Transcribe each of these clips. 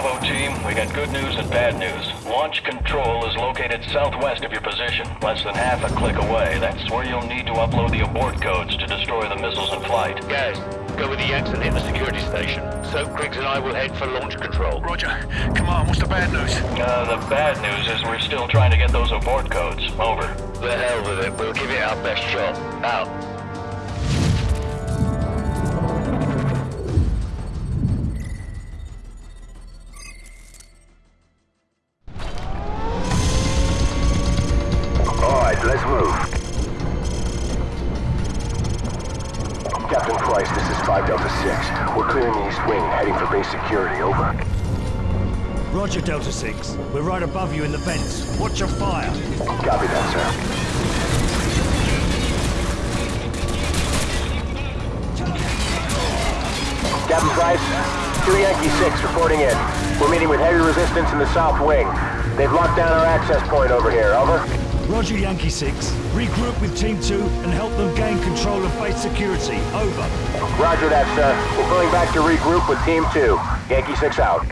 Bravo team, we got good news and bad news. Launch control is located southwest of your position, less than half a click away. That's where you'll need to upload the abort codes to destroy the missiles in flight. Guys, go with the Yanks and hit the security station. So Griggs and I will head for launch control. Roger. Come on, what's the bad news? Uh, the bad news is we're still trying to get those abort codes. Over. The hell with it. We'll give it our best shot. Out. We're right above you in the vents. Watch your fire. Copy that, sir. Captain Price, 2 Yankee 6 reporting in. We're meeting with heavy resistance in the south wing. They've locked down our access point over here. Over. Roger, Yankee 6. Regroup with Team 2 and help them gain control of base security. Over. Roger that, sir. We're pulling back to regroup with Team 2. Yankee 6 out.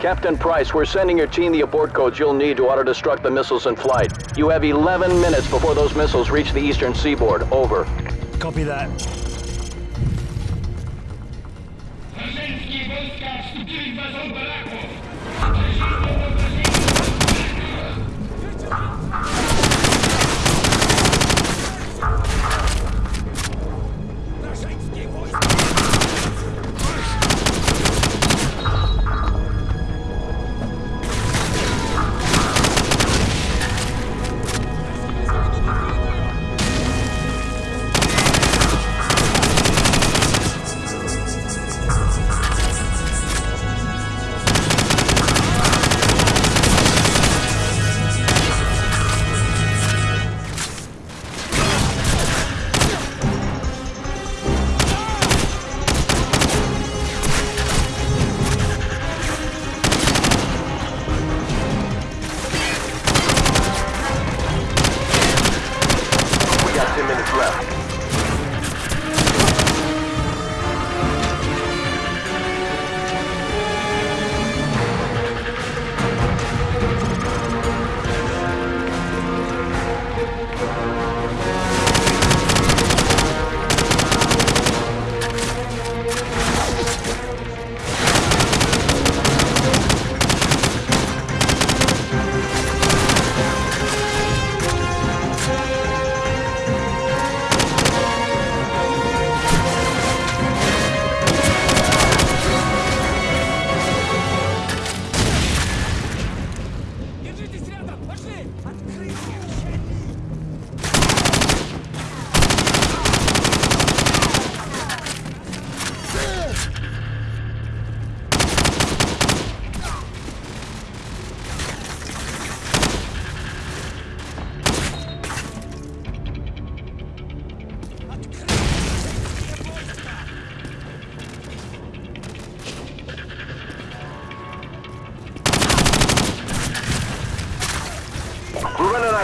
Captain Price, we're sending your team the abort codes you'll need to auto-destruct the missiles in flight. You have 11 minutes before those missiles reach the eastern seaboard. Over. Copy that. Rosyjskie wojska wstąpili w bazę baraków!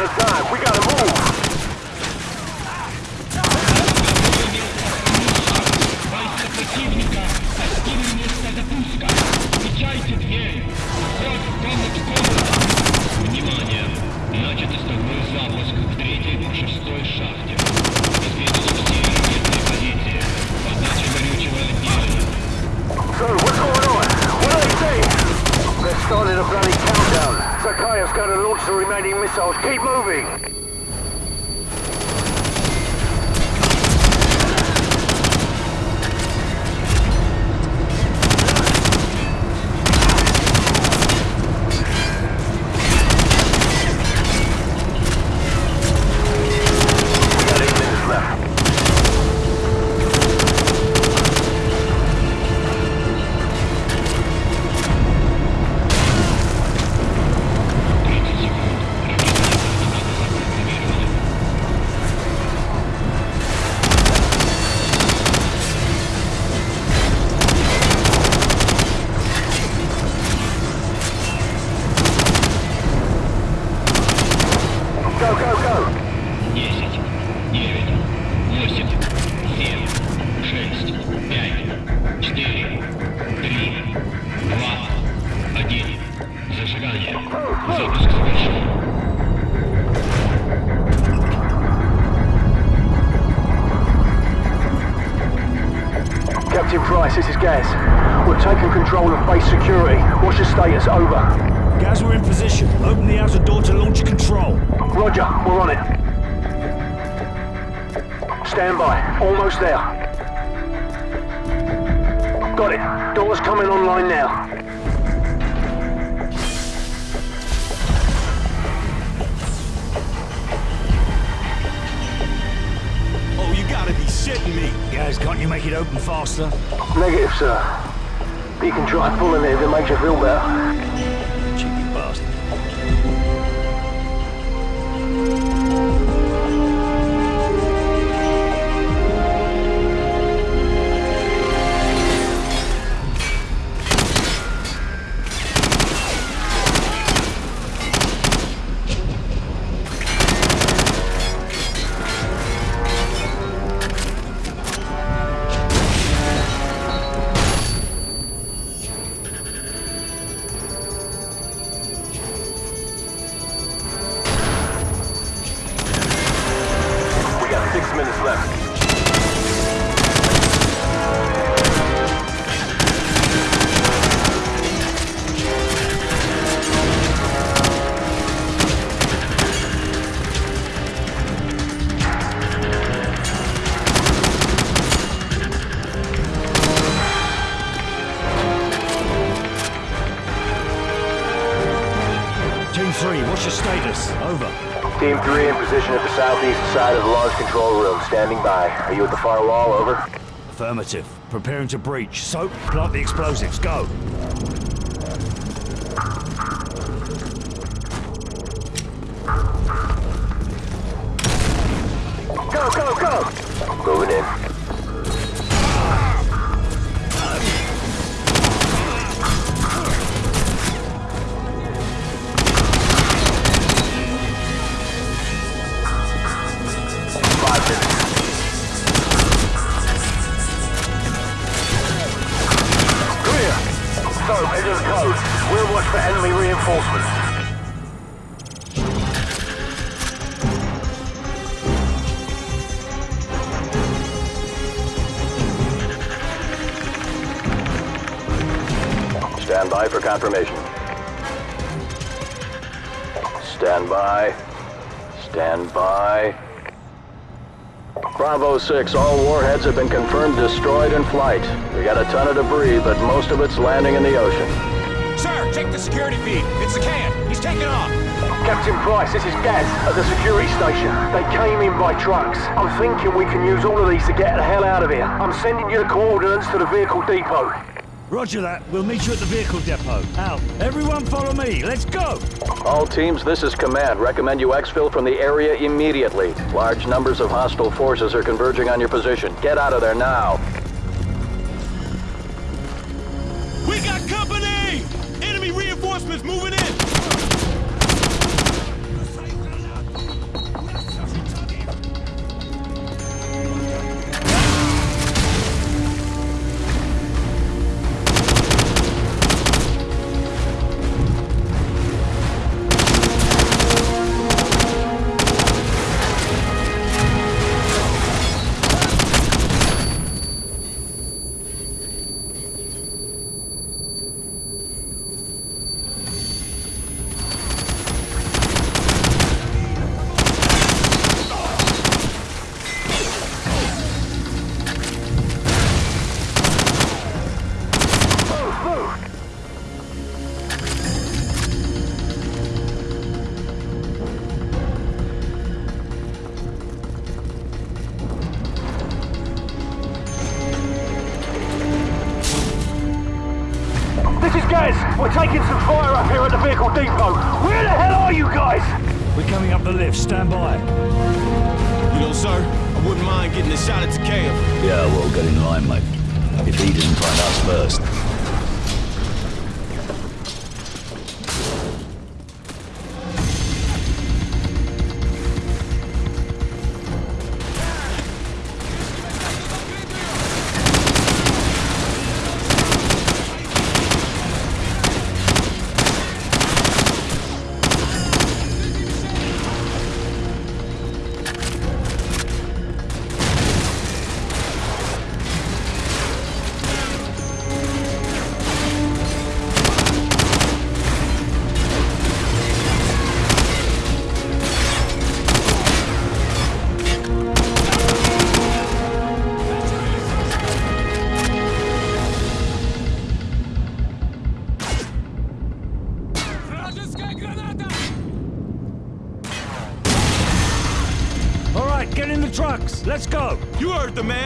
Time. We gotta move. Gonna launch the remaining missiles. Keep moving. Status? Over. Guys, we're in position. Open the outer door to launch control. Roger, we're on it. Stand by. Almost there. Got it. Door's coming online now. Oh, you gotta be shitting me. Guys, can't you make it open faster? Negative, sir. You can try pulling it if it makes you feel better. Minutes left. Team 3, what's your status? Over. Team 3 in position at the southeast side of the large control room. Standing by. Are you at the far wall? Over. Affirmative. Preparing to breach. Soap, plant the explosives. Go. Go, go, go! Moving in. Stand by for confirmation. Stand by. Stand by. Bravo 6, all warheads have been confirmed destroyed in flight. We got a ton of debris, but most of it's landing in the ocean. Sir, check the security feed. It's the can. He's taking off. Captain Price, this is Gaz at the security station. They came in by trucks. I'm thinking we can use all of these to get the hell out of here. I'm sending you the coordinates to the vehicle depot. Roger that. We'll meet you at the vehicle depot. Out. Everyone follow me. Let's go. All teams, this is command. Recommend you exfil from the area immediately. Large numbers of hostile forces are converging on your position. Get out of there now. We're taking some fire up here at the vehicle depot. Where the hell are you guys? We're coming up the lift. Stand by. You know, sir, I wouldn't mind getting a shot at Zakhaev. Yeah, well, get in line, mate. If he didn't find us first. The man.